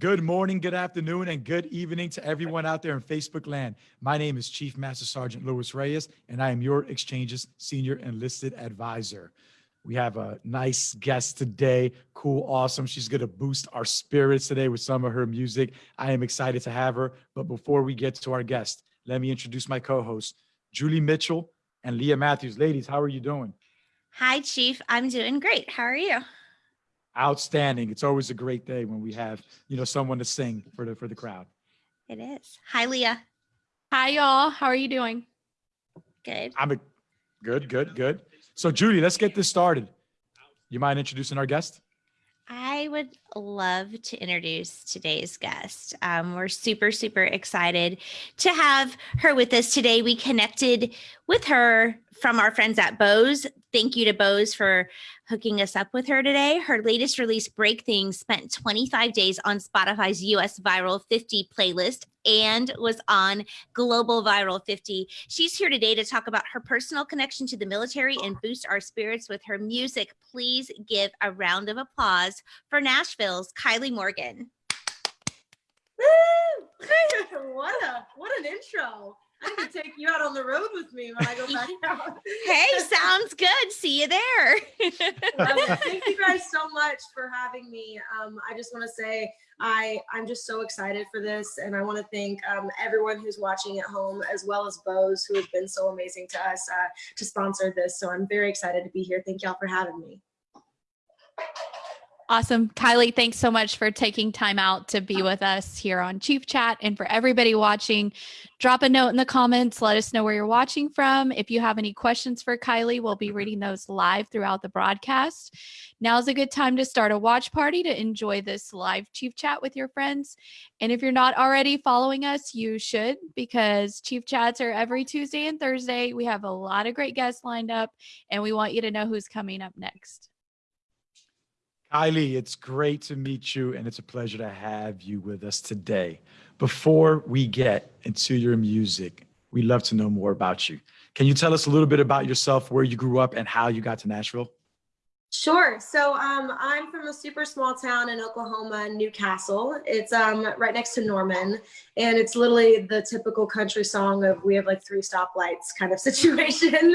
Good morning, good afternoon, and good evening to everyone out there in Facebook land. My name is Chief Master Sergeant Louis Reyes, and I am your Exchange's Senior Enlisted Advisor. We have a nice guest today, cool, awesome. She's gonna boost our spirits today with some of her music. I am excited to have her, but before we get to our guest, let me introduce my co-hosts, Julie Mitchell and Leah Matthews. Ladies, how are you doing? Hi, Chief. I'm doing great. How are you? Outstanding. It's always a great day when we have, you know, someone to sing for the for the crowd. It is. Hi, Leah. Hi, y'all. How are you doing? Good. I'm a good, good, good. So Judy, let's get this started. You mind introducing our guest? I would love to introduce today's guest. Um, we're super, super excited to have her with us today. We connected with her from our friends at Bose. Thank you to Bose for hooking us up with her today. Her latest release, Break Things, spent 25 days on Spotify's US Viral 50 playlist and was on Global Viral 50. She's here today to talk about her personal connection to the military and boost our spirits with her music. Please give a round of applause for Kylie Morgan. What a what an intro. I need to take you out on the road with me when I go back out. Hey, sounds good. See you there. Um, thank you guys so much for having me. Um, I just want to say I I'm just so excited for this, and I want to thank um, everyone who's watching at home, as well as Bose, who has been so amazing to us uh, to sponsor this. So I'm very excited to be here. Thank y'all for having me. Awesome. Kylie, thanks so much for taking time out to be with us here on Chief Chat. And for everybody watching, drop a note in the comments. Let us know where you're watching from. If you have any questions for Kylie, we'll be reading those live throughout the broadcast. Now's a good time to start a watch party to enjoy this live Chief Chat with your friends. And if you're not already following us, you should because Chief Chats are every Tuesday and Thursday. We have a lot of great guests lined up, and we want you to know who's coming up next. Kylie, it's great to meet you and it's a pleasure to have you with us today. Before we get into your music, we'd love to know more about you. Can you tell us a little bit about yourself, where you grew up and how you got to Nashville? Sure. So um, I'm from a super small town in Oklahoma, Newcastle. It's um, right next to Norman, and it's literally the typical country song of "We have like three stoplights" kind of situation.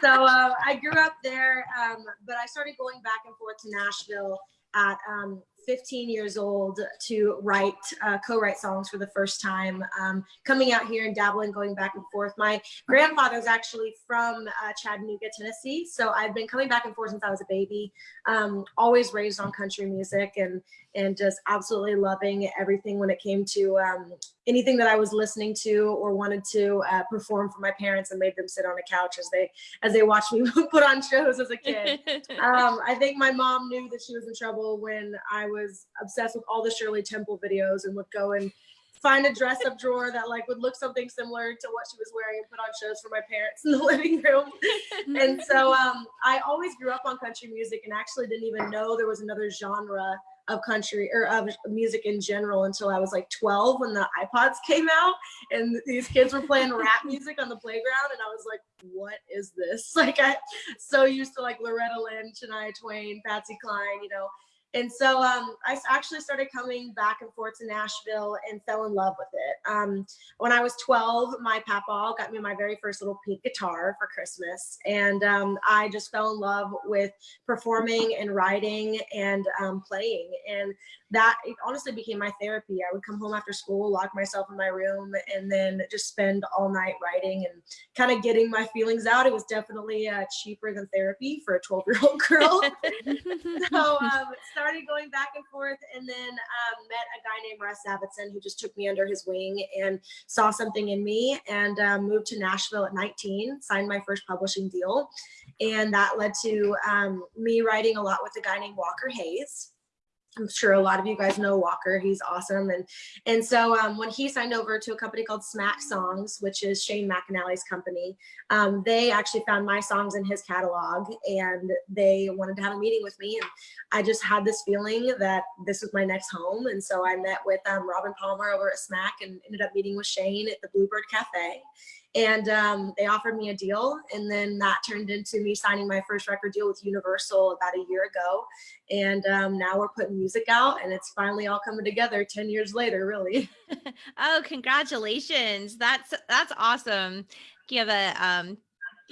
so uh, I grew up there, um, but I started going back and forth to Nashville at um, 15 years old to write, uh, co-write songs for the first time, um, coming out here and dabbling, going back and forth. My grandfather's actually from uh, Chattanooga, Tennessee. So I've been coming back and forth since I was a baby, um, always raised on country music and, and just absolutely loving everything when it came to um, anything that I was listening to or wanted to uh, perform for my parents and made them sit on a couch as they, as they watched me put on shows as a kid. um, I think my mom knew that she was in trouble when I was obsessed with all the Shirley Temple videos and would go and find a dress up drawer that like would look something similar to what she was wearing and put on shows for my parents in the living room. and so um, I always grew up on country music and actually didn't even know there was another genre of country or of music in general until I was like 12 when the iPods came out and these kids were playing rap music on the playground and I was like, what is this? Like I so used to like Loretta Lynn, Shania Twain, Patsy Cline, you know, and so um, I actually started coming back and forth to Nashville and fell in love with it. Um, when I was 12, my papa got me my very first little pink guitar for Christmas. And um, I just fell in love with performing and writing and um, playing. And that honestly became my therapy. I would come home after school, lock myself in my room, and then just spend all night writing and kind of getting my feelings out. It was definitely uh, cheaper than therapy for a 12 year old girl. so um, going back and forth and then um, met a guy named Russ Davidson who just took me under his wing and saw something in me and um, moved to Nashville at 19, signed my first publishing deal. And that led to um, me writing a lot with a guy named Walker Hayes. I'm sure a lot of you guys know Walker. He's awesome. And and so um, when he signed over to a company called Smack Songs, which is Shane McAnally's company, um, they actually found my songs in his catalog and they wanted to have a meeting with me. And I just had this feeling that this was my next home. And so I met with um, Robin Palmer over at Smack and ended up meeting with Shane at the Bluebird Cafe. And um, they offered me a deal and then that turned into me signing my first record deal with universal about a year ago and um, now we're putting music out and it's finally all coming together 10 years later really oh, congratulations. That's that's awesome. You have a um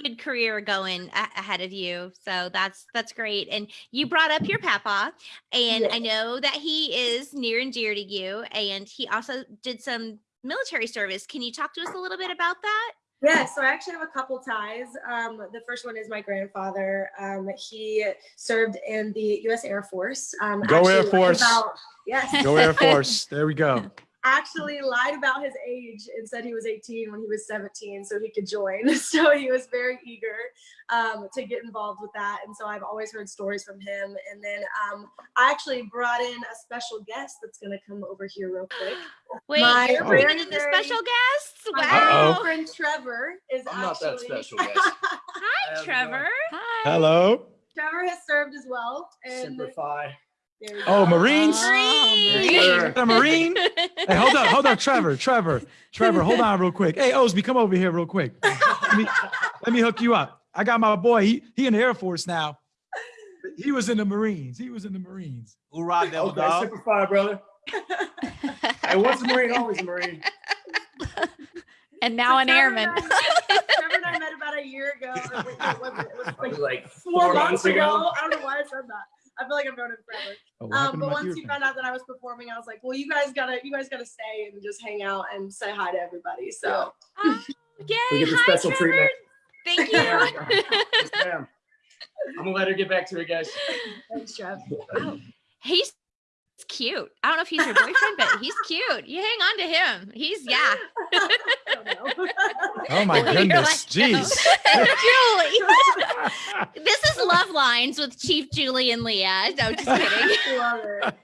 good career going ahead of you. So that's that's great. And you brought up your papa and I know that he is near and dear to you and he also did some military service. Can you talk to us a little bit about that? Yeah, so I actually have a couple ties. Um, the first one is my grandfather. Um, he served in the U.S. Air Force. Um, Go Air Force. About, yes, Go Air Force. There we go. Actually lied about his age and said he was 18 when he was 17 so he could join. So he was very eager um, to get involved with that. And so I've always heard stories from him. And then um, I actually brought in a special guest that's going to come over here real quick. Wait, My you're bringing in the special guests? My Wow. Uh-oh. friend Trevor is I'm not that special, guys. Hi, Trevor. Hi. Hello. Trevor has served as well. And Semper Fi. there you Oh, go. Marines? Oh, Marine. Sure. A Marine. Hey, hold up, hold up, Trevor, Trevor, Trevor, hold on real quick. Hey, Osby, come over here real quick. Let me, let me hook you up. I got my boy. He he in the Air Force now. He was in the Marines. He was in the Marines. Hoorah, devil Okay, dog. Semper Fi, brother. Hey, once a Marine, always a Marine. and now So an Trevor airman. and I- Trevor and I met about a year ago. or wait, it was- it was like like four months ago. I don't know why I said that. I feel like I've known him forever. Oh, Um, but once ear he found out that I was performing, I was like, "Well, you guys gotta, you guys gotta stay and just hang out and say hi to everybody." So Oh, yay. We get the Hi, special Trevor. treatment. Thank you. Yes. I'm gonna let her get back to it, guys. thanks, Trev. he's cute. I don't know if he's your boyfriend, but he's cute. You hang on to him. He's yeah. I don't know. Oh my You're goodness, like, jeez. Julie. This is Love Lines with Chief Julie and Leah. No, just kidding. Love it.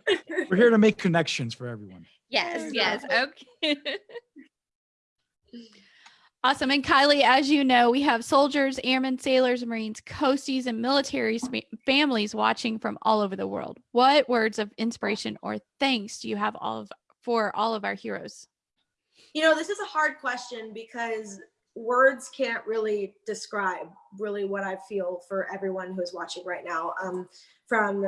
We're here to make connections for everyone. Yes, yes. Okay. Awesome. And Kylie, as you know, we have soldiers, airmen, sailors, Marines, coasties, and military families watching from all over the world. What words of inspiration or thanks do you have all of for all of our heroes? You know, this is a hard question because words can't really describe really what I feel for everyone who's watching right now. Um, from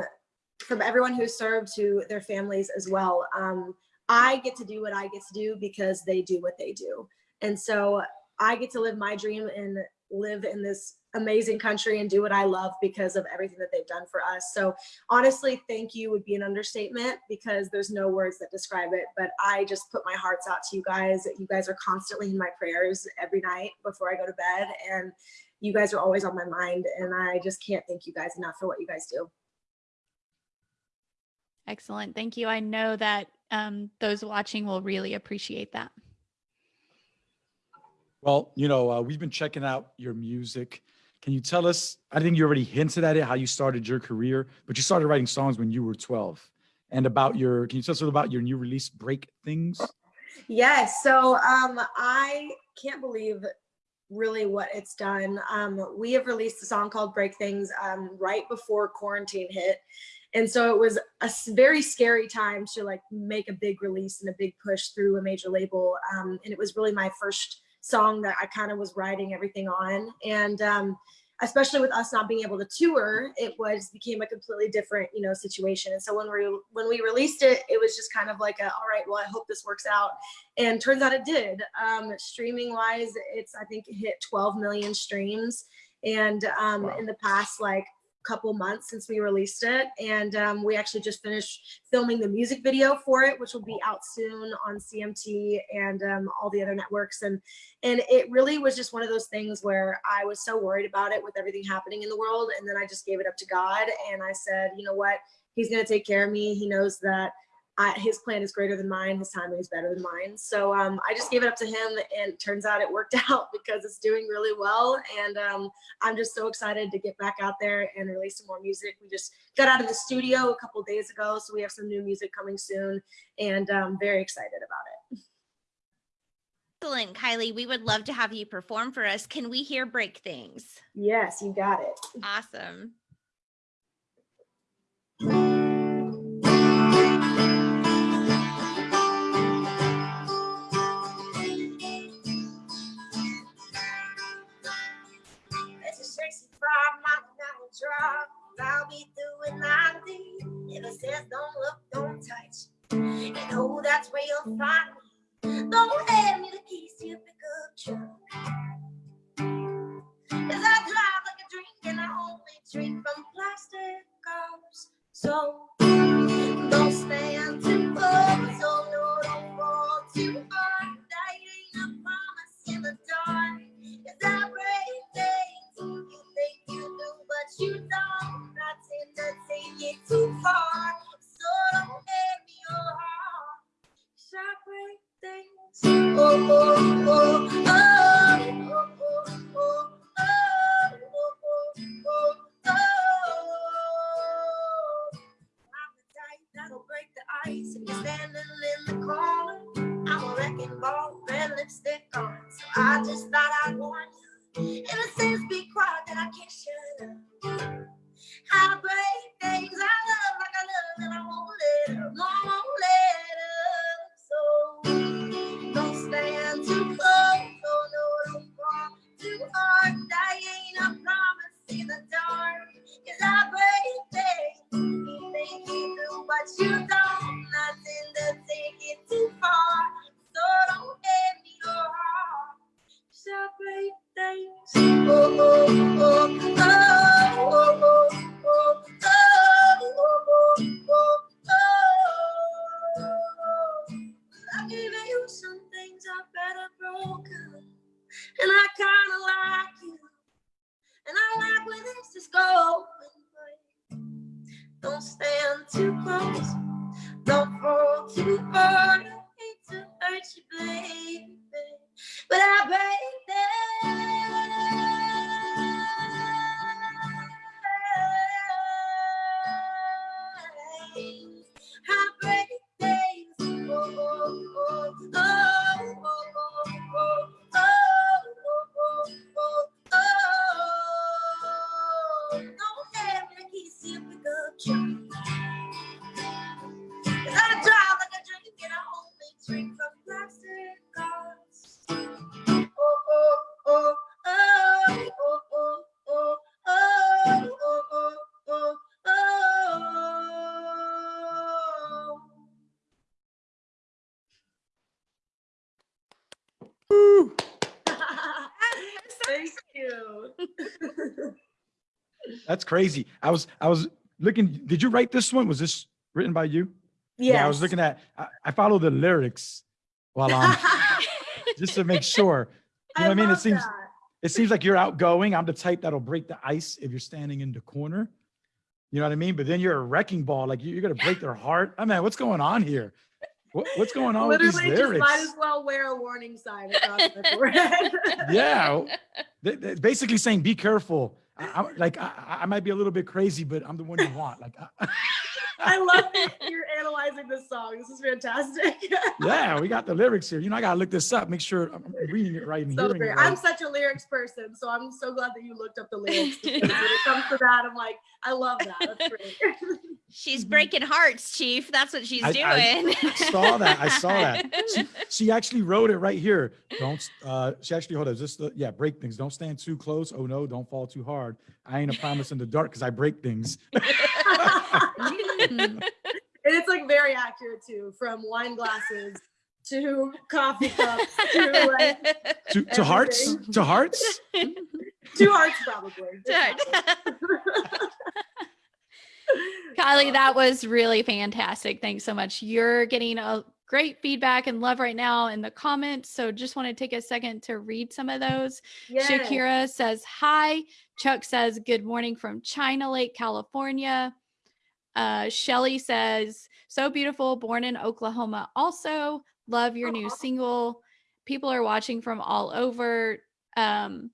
from everyone who served to their families as well. Um, I get to do what I get to do because they do what they do, and so I get to live my dream and live in this amazing country and do what I love because of everything that they've done for us. So honestly, thank you would be an understatement because there's no words that describe it. But I just put my hearts out to you guys. You guys are constantly in my prayers every night before I go to bed. And you guys are always on my mind. And I just can't thank you guys enough for what you guys do. Excellent. Thank you. I know that um, those watching will really appreciate that. Well, you know, uh, we've been checking out your music. Can you tell us? I think you already hinted at it, how you started your career, but you started writing songs when you were 12. And about your, can you tell us a little about your new release, Break Things? Yes. So um, I can't believe really what it's done. Um, we have released a song called Break Things um, right before quarantine hit. And so it was a very scary time to like make a big release and a big push through a major label. Um, and it was really my first song that I kind of was writing everything on. And um, especially with us not being able to tour, it was became a completely different, you know, situation. And so when we when we released it, it was just kind of like a, all right, well, I hope this works out. And turns out it did. Um, streaming wise, it's I think it hit 12 million streams. And um, Wow. in the past like couple months since we released it and um, we actually just finished filming the music video for it which will be out soon on cmt and um, all the other networks and and it really was just one of those things where i was so worried about it with everything happening in the world and then i just gave it up to god and i said you know what? He's going to take care of me. He knows that I, his plan is greater than mine his timing is better than mine so um, i just gave it up to him and it turns out it worked out because it's doing really well and um, i'm just so excited to get back out there and release some more music we just got out of the studio a couple days ago so we have some new music coming soon and i'm very excited about it Excellent, Kylie. We would love to have you perform for us. Can we hear Break Things? yes you got it Awesome. drop. I'll be doing 90. If it says don't look, don't touch. And oh, that's where you'll find me. Don't hand me the keys to your pickup truck. Cause I drive like a drink and I only drink from plastic cups. So don't stand too close. Oh no, don't fall too far. too far, so don't me your heart. Sharp things. Oh, oh, oh, oh. Too close. That's crazy. I was I was looking. Did you write this one? Was this written by you? Yeah, I was looking at. I, I follow the lyrics while I'm just to make sure. You know what I mean? It seems that. it seems like you're outgoing. I'm the type that'll break the ice if you're standing in the corner. You know what I mean? But then you're a wrecking ball. Like you- you're gonna break their heart. I mean, what's going on here? What, what's going on with Literally, these just lyrics? might as well wear a warning sign across my forehead. yeah, they- they're basically saying, "Be careful." I, I'm like, I, I might be a little bit crazy, but I'm the one you want. Like, I- I love that you're analyzing this song. This is fantastic. yeah, we got the lyrics here. You know, I gotta look this up, make sure I'm I'm reading it right and so hearing great. it right. I'm such a lyrics person, so I'm so glad that you looked up the lyrics. when it comes to that, I'm like, I love that. That's great. She's breaking hearts, Chief. That's what she's I- I saw that. I saw that. She, she actually wrote it right here. Don't. Uh, she actually hold on. Just uh, yeah, break things. Don't stand too close. Oh no, don't fall too hard. I ain't a promise in the dark because I break things. and it's like very accurate too, from wine glasses to coffee cups to like To, to hearts. To hearts. two hearts probably. Kylie, that was really fantastic. Thanks so much. You're getting a great feedback and love right now in the comments. So just want to take a second to read some of those. Yes. Shakira says hi. Chuck says good morning from China Lake, California. Uh, Shelly says so beautiful, born in Oklahoma. Also, love your new single. People are watching from all over. Um,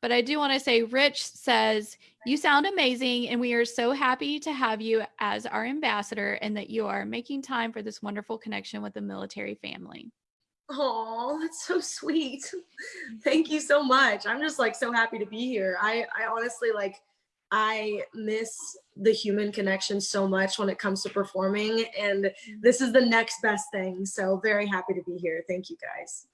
but I do want to say, Rich says you sound amazing, and we are so happy to have you as our ambassador, and that you are making time for this wonderful connection with the military family. Oh, that's so sweet. Thank you so much. I'm just like so happy to be here. I I honestly like I miss the human connection so much when it comes to performing and this is the next best thing. So very happy to be here. Thank you guys.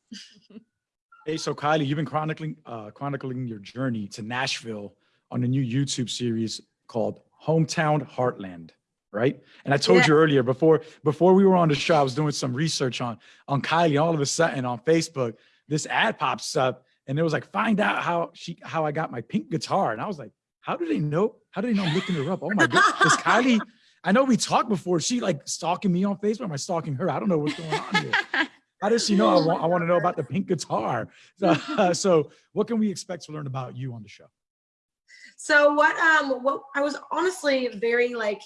Hey, so Kylie, you've been chronicling uh, chronicling your journey to Nashville on a new YouTube series called Hometown Heartland, right? And I told Yeah. you earlier before before we were on the show, I was doing some research on on Kylie. All of a sudden, on Facebook, this ad pops up, and it was like, "Find out how she how I got my pink guitar." And I was like, "How do they know? How do they know I'm looking her up? Oh my god, is Kylie?" I know we talked before. She like stalking me on Facebook. Am I stalking her? I don't know what's going on here. How does she know I want, I want to know about the pink guitar? So, so what can we expect to learn about you on the show? So what um what I was honestly very like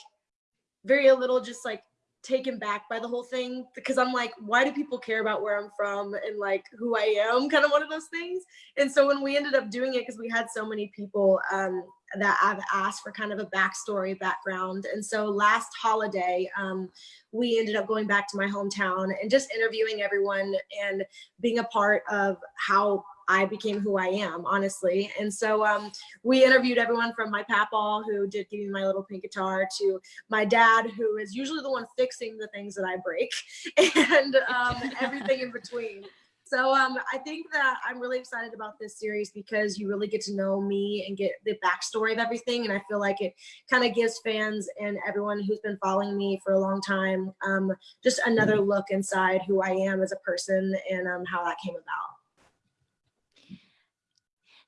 very a little just like taken back by the whole thing because I'm like, why do people care about where I'm from and like who I am? Kind of one of those things. And so when we ended up doing it, because we had so many people um, that I've asked for kind of a backstory background. And so last holiday, um, we ended up going back to my hometown and just interviewing everyone and being a part of how I became who I am, honestly. And so um, we interviewed everyone from my papaw, who did give me my little pink guitar, to my dad, who is usually the one fixing the things that I break, and um, everything in between. So um, I think that I'm really excited about this series because you really get to know me and get the backstory of everything. And I feel like it kind of gives fans and everyone who's been following me for a long time um, just another look inside who I am as a person and um, how that came about.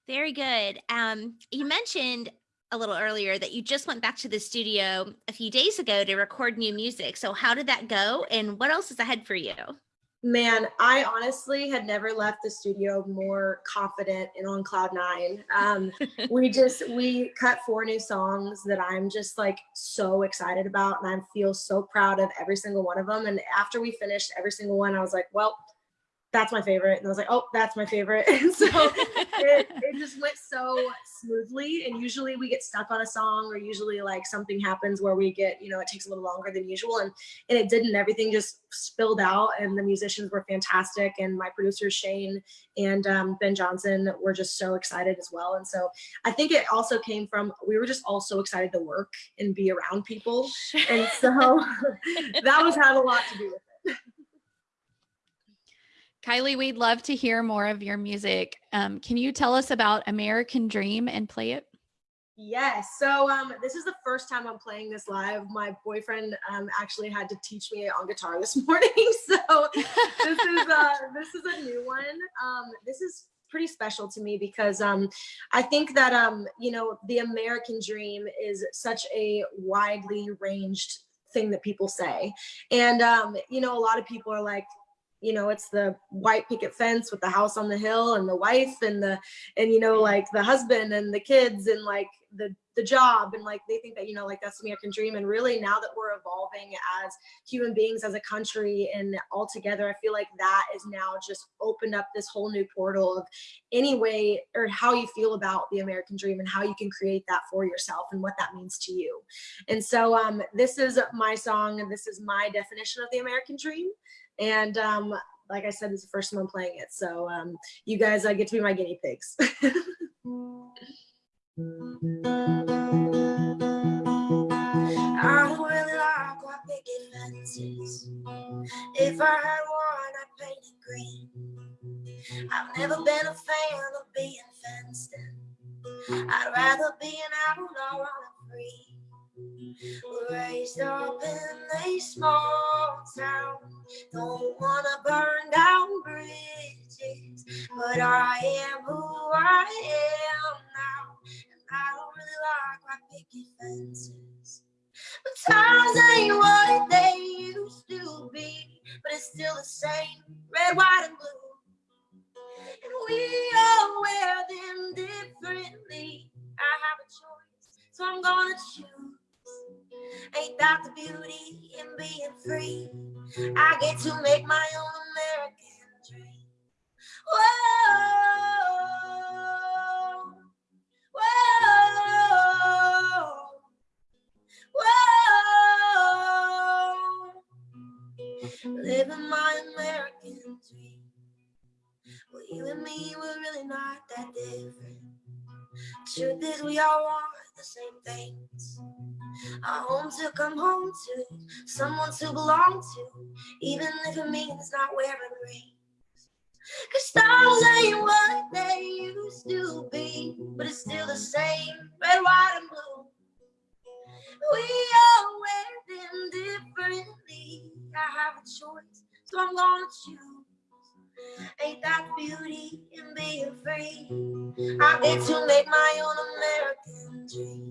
Very good. Um, you mentioned a little earlier that you just went back to the studio a few days ago to record new music. So how did that go and what else is ahead for you? Man, I honestly had never left the studio more confident and on cloud nine. Um, we just we cut four new songs that I'm just like so excited about, and I feel so proud of every single one of them. And after we finished every single one, I was like, well, that's my favorite. And I was like, oh, that's my favorite. And so it, it just went so smoothly. And usually we get stuck on a song or usually like something happens where we get, you know, it takes a little longer than usual. And, and it didn't, everything just spilled out and the musicians were fantastic. And my producers, Shane and um, Ben Johnson were just so excited as well. And so I think it also came from, we were just all so excited to work and be around people. And so that was had a lot to do with it. Kylie, we'd love to hear more of your music. Um, can you tell us about American Dream and play it? Yes. So um, this is the first time I'm playing this live. My boyfriend um, actually had to teach me on guitar this morning. So this is uh, this is a new one. Um, this is pretty special to me because um, I think that um, you know the American dream is such a widely ranged thing that people say, and um, you know a lot of people are like you know it's the white picket fence with the house on the hill and the wife and the and you know like the husband and the kids and like the the job and like they think that you know like that's the American dream. And really now that we're evolving as human beings as a country and all together I feel like that is now just opened up this whole new portal of any way or how you feel about the American dream and how you can create that for yourself and what that means to you. And so um this is my song and this is my definition of the American dream and um, like I said, this is the first time I'm playing it. So um, you guys uh, get to be my guinea pigs. I really like white picket fences. If I had one, I'd paint it green. I've never been a fan of being fenced in. I'd rather be an outlaw running free. Raised up in a small town, don't wanna burn down bridges, but I am who I am now, and I don't really like my picket fences. But times ain't what they used to be, but it's still the same, red, white, and blue. And we all wear them differently. I have a choice, so I'm gonna choose. Beauty in being free? I get to make to belong to, even if it means not wearing rings. Cause stars ain't what they used to be, but it's still the same, red, white, and blue. We all wear them differently. I have a choice, so I'm gonna choose. Ain't that beauty in being free? I get to make my own American dream.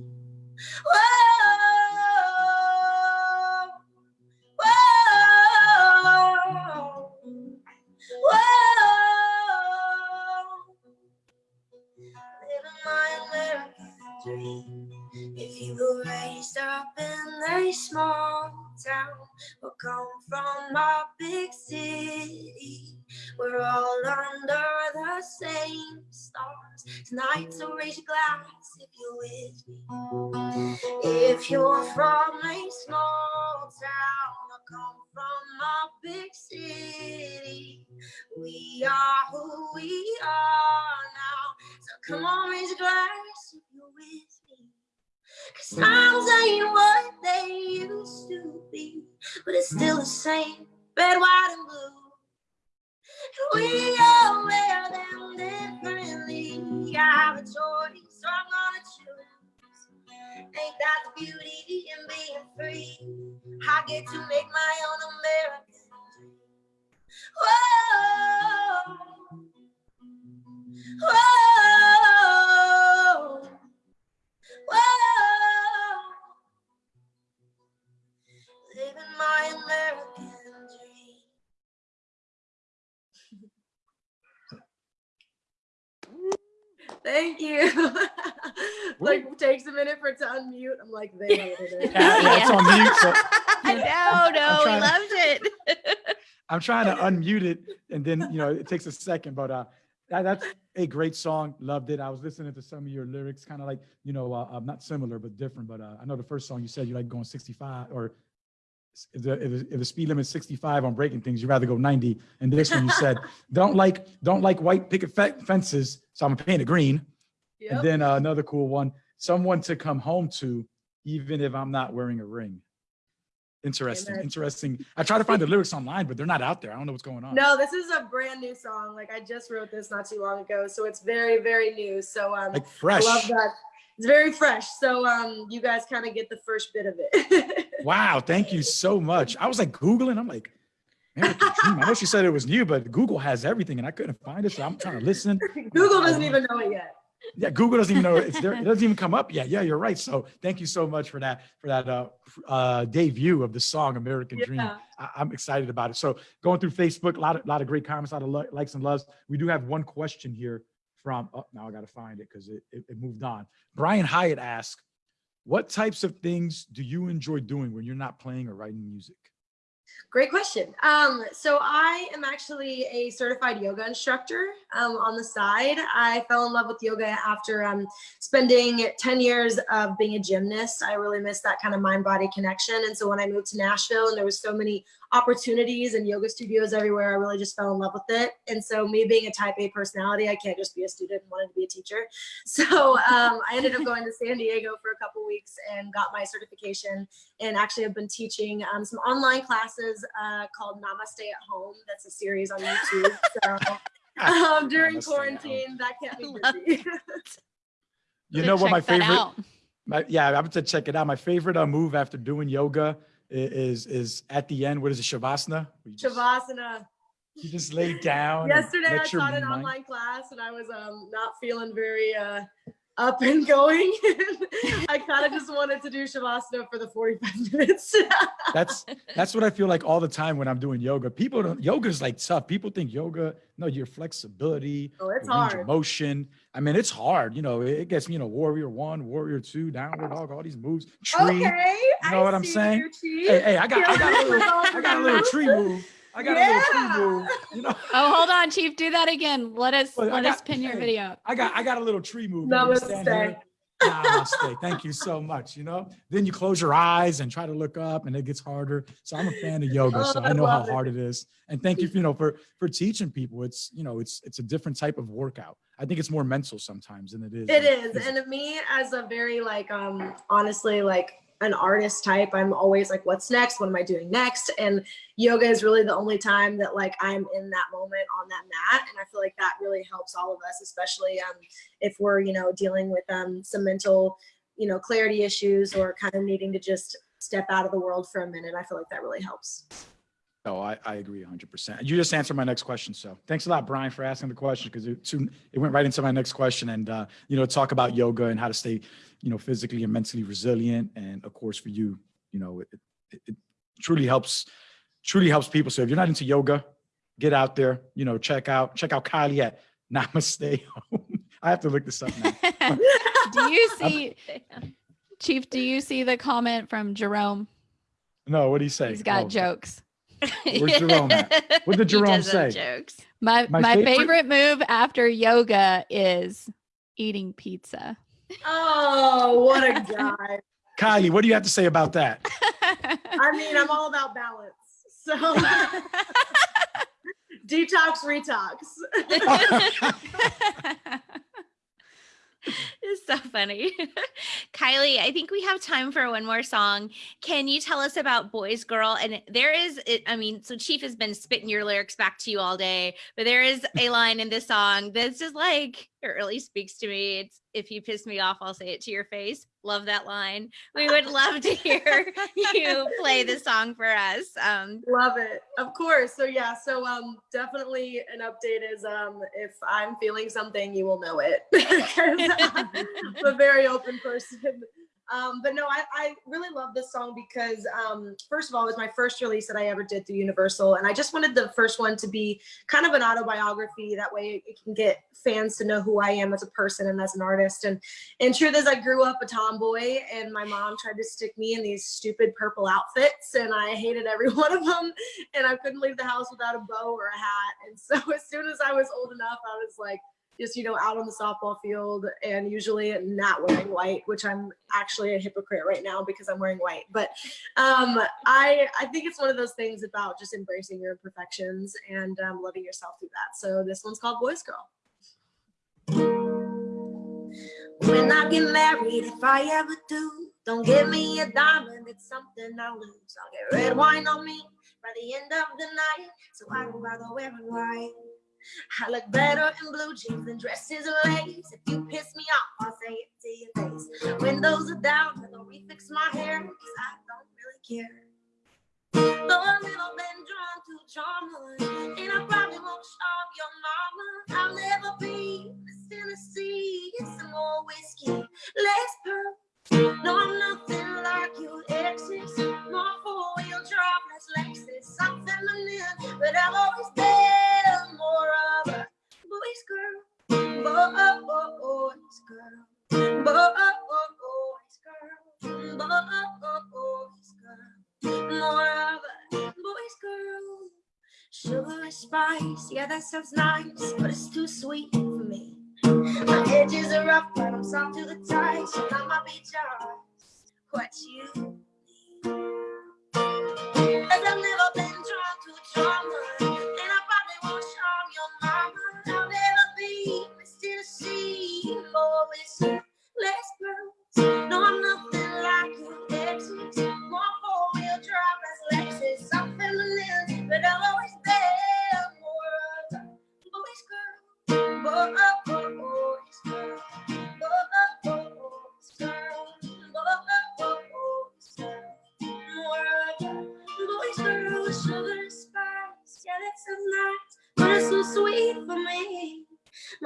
Tonight, so raise your glass if you're with me. If you're from a small town or come from a big city, we are who we are now. So come on, raise your glass if you're with me. Cause times ain't what they used to be, but it's still the same, red, white, and blue. And we them differently. I have a choice, so I'm gonna choose. Ain't that the beauty in being free? I get to make my own American for it to unmute. I'm like, they hated it. Yeah, yeah, it's on mute. So no, no, we trying- loved it. I'm trying to unmute it and then, you know, it takes a second, but uh, that, that's a great song. Loved it. I was listening to some of your lyrics, kind of like, you know, uh, uh, not similar, but different. But uh, I know the first song you said you like going 65 or if the, if the, if the speed limit's 65 on breaking things, you'd rather go 90. And this one you said, don't like, don't like white picket fences. So I'm gonna paint it green. Yep. And then uh, another cool one, someone to come home to, even if I'm not wearing a ring. Interesting, interesting. I try to find the lyrics online, but they're not out there. I don't know what's going on. No, this is a brand new song. Like I just wrote this not too long ago, so it's very, very new. So um, Like I fresh. love that. It's very fresh. So um, you guys kind of get the first bit of it. Wow, thank you so much. I was like Googling, I'm like, Dream. I know she said it was new, but Google has everything and I couldn't find it. So I'm trying to listen. Google doesn't even know it yet. Yeah, Google doesn't even know it's there. It doesn't even come up yet. Yeah, you're right. So thank you so much for that, for that uh, uh, debut of the song American Dream. Yeah. I, I'm excited about it. So going through Facebook, a lot of, lot of great comments, a lot of li- likes and loves. We do have one question here from, oh, now I got to find it because it, it, it moved on. Brian Hyatt asked, what types of things do you enjoy doing when you're not playing or writing music? Great question. Um, so I am actually a certified yoga instructor um, on the side. I fell in love with yoga after um, spending 10 years of being a gymnast. I really missed that kind of mind body connection. And so when I moved to Nashville and there was so many opportunities and yoga studios everywhere, I really just fell in love with it. And so me being a type A personality, I can't just be a student and wanted to be a teacher. So um, I ended up going to San Diego for a couple weeks and got my certification and actually I've been teaching um, some online classes uh, called Namaste at Home. That's a series on YouTube. So um, during Namaste quarantine, that kept me I love busy. You know what my favorite, my, yeah, I'm to check it out. My favorite uh, move after doing yoga i- is, is at the end, what is it, Shavasana? Just- Shavasana. You just lay down. Yesterday I taught an mind- online class and I was um, not feeling very uh, up and going. I kind of just wanted to do Shavasana for the 45 minutes. That's that's what I feel like all the time when I'm doing yoga. People don't yoga is like tough. People think yoga, no, your flexibility, oh, it's hard. motion. I mean, it's hard. You know, it gets me, you know, warrior one, warrior two, downward dog, all these moves. Tree. Okay. You know I what I'm saying? Hey, hey, I got I got a little, I got a little tree move. I got a little tree move. You know, Oh, hold on, Chief. Do that again. Let us Well, I let us got- pin your hey. video. up. I got I got a little tree move. You know, stand Namaste. Namaste. Thank you so much. You know, then you close your eyes and try to look up, and it gets harder. So I'm a fan of yoga, Oh, so I I know how it. hard it is. And thank you, for, you know, for for teaching people. It's you know, it's it's a different type of workout. I think it's more mental sometimes than it is. It is, is. physical. And me as a very like um honestly like an artist type, I'm always like, what's next? What am I doing next? And yoga is really the only time that like I'm in that moment on that mat. And I feel like that really helps all of us, especially um if we're, you know, dealing with um some mental, you know, clarity issues or kind of needing to just step out of the world for a minute. I feel like that really helps. No, I, I agree 100%. You just answered my next question. So thanks a lot, Brian, for asking the question because it, soon- it went right into my next question. And, uh, you know, talk about yoga and how to stay, you know, physically and mentally resilient. And of course, for you, you know, it, it, it truly helps, truly helps people. So if you're not into yoga, get out there, you know, check out, check out Kylie at Namaste Home. I have to look this up now. do you see, Chief? Do you see the comment from Jerome? No, what do you say? He's got Oh, jokes. Where's Jerome at? What did Jerome say? Jokes. My My my, favorite- favorite move after yoga is eating pizza. Oh, what a guy. Kylie, what do you have to say about that? I mean, I'm all about balance. So detox, retox. it's so funny. Kylie, I think we have time for one more song. Can you tell us about Boys Girl? And there is, I mean, so Chief has been spitting your lyrics back to you all day, but there is a line in this song that's just like, it really speaks to me. It's if you piss me off, I'll say it to your face. Love that line. We would love to hear you play the song for us. Um, Love it. Of course. So yeah, so um definitely an update is um if I'm feeling something, you will know it. I'm a very open person. Um, but no, I, I really love this song because um, first of all, it was my first release that I ever did through Universal. And I just wanted the first one to be kind of an autobiography. That way it can get fans to know who I am as a person and as an artist. And and truth is I grew up a tomboy and my mom tried to stick me in these stupid purple outfits and I hated every one of them. And I couldn't leave the house without a bow or a hat. And so as soon as I was old enough, I was like, just you know out on the softball field and usually not wearing white which i'm actually a hypocrite right now because i'm wearing white. But um i i think it's one of those things about just embracing your imperfections and um, loving yourself through that. So this one's called boys girl. When i get married if i ever do don't give me a diamond. It's something i'll lose. I'll get red wine on me by the end of the night. So i don't bother wearing white I look better in blue jeans than dresses and lace. If you piss me off, I'll say it to your face. Windows are down, I'll refix my hair, cause I don't really care. Though I've never been drawn to drama, and I probably won't show your mama. I'll never that sounds nice, but it's too sweet for me. My edges are rough, but I'm soft to the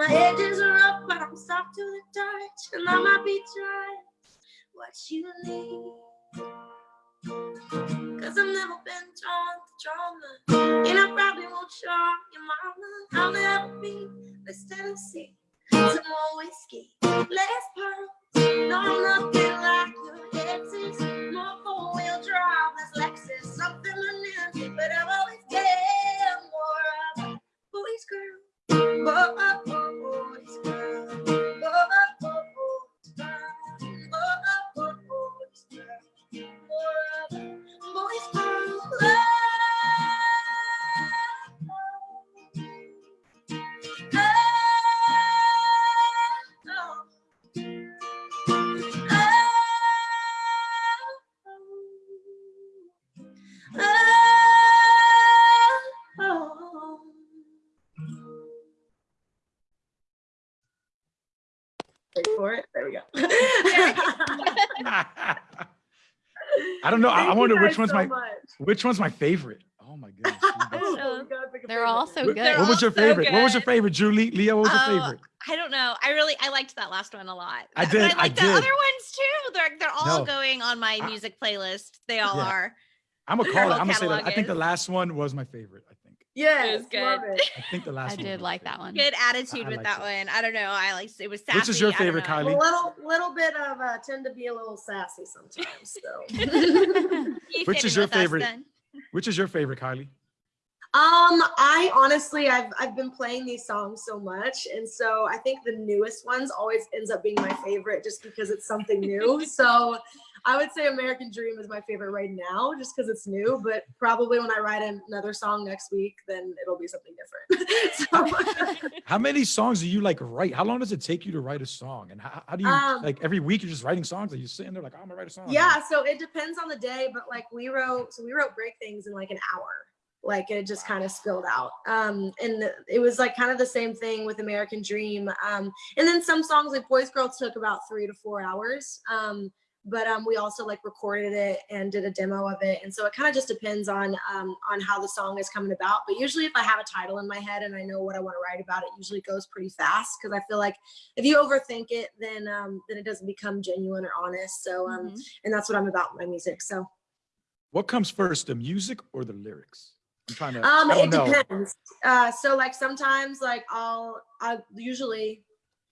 My edges are rough, but I'm soft to the touch, and I might be just what you need. Cause I've never been drawn to drama, and I probably won't charm your mama. I'll never be Miss Tennessee. Some more whiskey, less pearls. No, I'm nothing like your exes. More four-wheel drive, less Lexus. Something feminine, but I've always been more of a boy's girl. Boy, don't know. I, I wonder which one's so my much. which one's my favorite. Oh my goodness. Oh, so- God, pick a They're all so good. They're What was your all so favorite? What was your favorite, Julie? Leo, what was your Oh, favorite? I don't know. I really I liked that last one a lot. I But did, I I like the did. other ones too. They're they're all No. going on my music playlist. They all Yeah. are. I'm gonna call it. I'm gonna say that. I think the last one was my favorite. I think. Yes, good. love it. I think the last I one did like great. that one. Good attitude I with like that it. one. I don't know. I like it was sassy. Which is your favorite. Kylie? A little, little bit of uh, tend to be a little sassy sometimes. So, Which is your with us favorite? Which is your favorite, Kylie? um, I honestly, I've I've been playing these songs so much, and so I think the newest ones always ends up being my favorite, just because it's something new. so, I would say American Dream is my favorite right now, just because it's new. But probably when I write another song next week, then it'll be something different. so, How many songs do you like write? How long does it take you to write a song? And how, how do you Um, like every week you're just writing songs? Are you sitting there like, "Oh, I'm gonna write a song? Yeah, so it depends on the day, but like we wrote, so we wrote break things in like an hour. Like it just kind of spilled out. Um, and it was like kind of the same thing with American Dream. Um, and then some songs like Boys Girls took about three to four hours. Um, but um, we also like recorded it and did a demo of it. And so it kind of just depends on um, on how the song is coming about. But usually if I have a title in my head and I know what I want to write about, it usually goes pretty fast because I feel like if you overthink it, then um, then it doesn't become genuine or honest. So um, Mhm. and that's what I'm about my music. So What comes first, the music or the lyrics? I'm trying to. um, it know. depends. Uh, so like sometimes like I'll I usually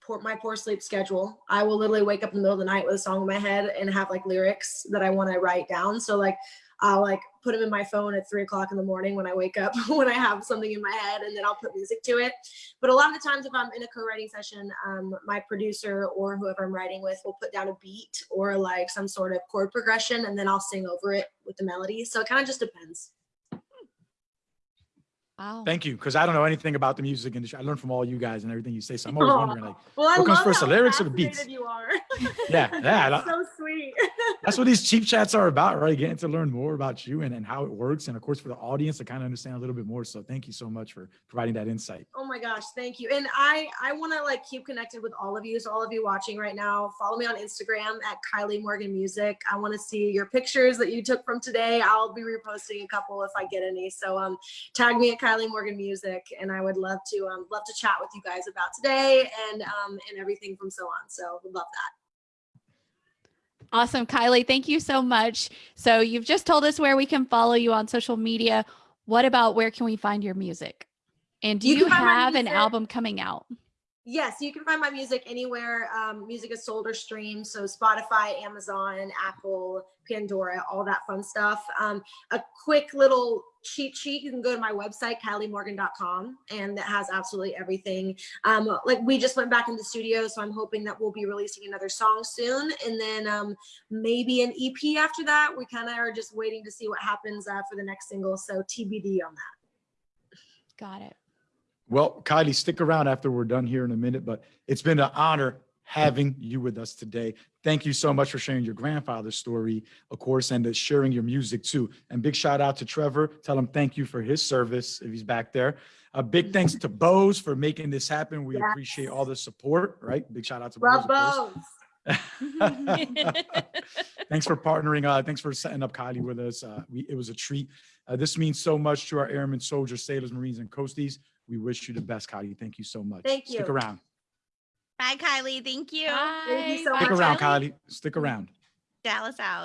poor my poor sleep schedule. I will literally wake up in the middle of the night with a song in my head and have like lyrics that I want to write down. So like I'll like put them in my phone at three o'clock in the morning when I wake up when I have something in my head and then I'll put music to it. But a lot of the times if I'm in a co-writing session, um, my producer or whoever I'm writing with will put down a beat or like some sort of chord progression and then I'll sing over it with the melody. So it kind of just depends. Wow. Thank you, because I don't know anything about the music industry. I learned from all you guys and everything you say. So I'm always wondering, like, Well, I What comes first, the lyrics or the beats? You are. yeah, yeah. That's so sweet. That's what these cheap chats are about, right? Getting to learn more about you and, and how it works. And of course, for the audience to kind of understand a little bit more. So thank you so much for providing that insight. Oh my gosh, thank you. And I I want to like keep connected with all of you. So all of you watching right now, follow me on Instagram at Kylie Morgan Music. I want to see your pictures that you took from today. I'll be reposting a couple if I get any. So um tag me at Kylie Morgan Music and I would love to um love to chat with you guys about today and um and everything from so on. So love that. Awesome, Kylie. Thank you so much. So you've just told us where we can follow you on social media. What about where can we find your music? And do You you, can find my have an album coming out? Yes, you can find my music anywhere. Um, music is sold or streamed. So Spotify, Amazon, Apple, Pandora, all that fun stuff. Um, a quick little cheat sheet. You can go to my website, KylieMorgan.com, and that has absolutely everything. Um, like we just went back in the studio, so I'm hoping that we'll be releasing another song soon, and then um, maybe an EP after that. We kind of are just waiting to see what happens uh, for the next single. So TBD on that. Got it. Well, Kylie, stick around after we're done here in a minute, but it's been an honor having you with us today. Thank you so much for sharing your grandfather's story, of course, and uh, sharing your music too. And big shout out to Trevor. Tell him thank you for his service if he's back there. A big thanks to Bose for making this happen. We Yes. appreciate all the support, right? Big shout out to Bose. of course. both. thanks for partnering. Uh, thanks for setting up Kylie with us. Uh, we, it was a treat. Uh, this means so much to our airmen, soldiers, sailors, Marines, and coasties. We wish you the best, Kylie. Thank you so much. Thank you. Stick around. Bye, Kylie. Thank you. Thank you so Bye. Stick much. around, Kylie. Kylie. Stick mm-hmm. around. Dallas out.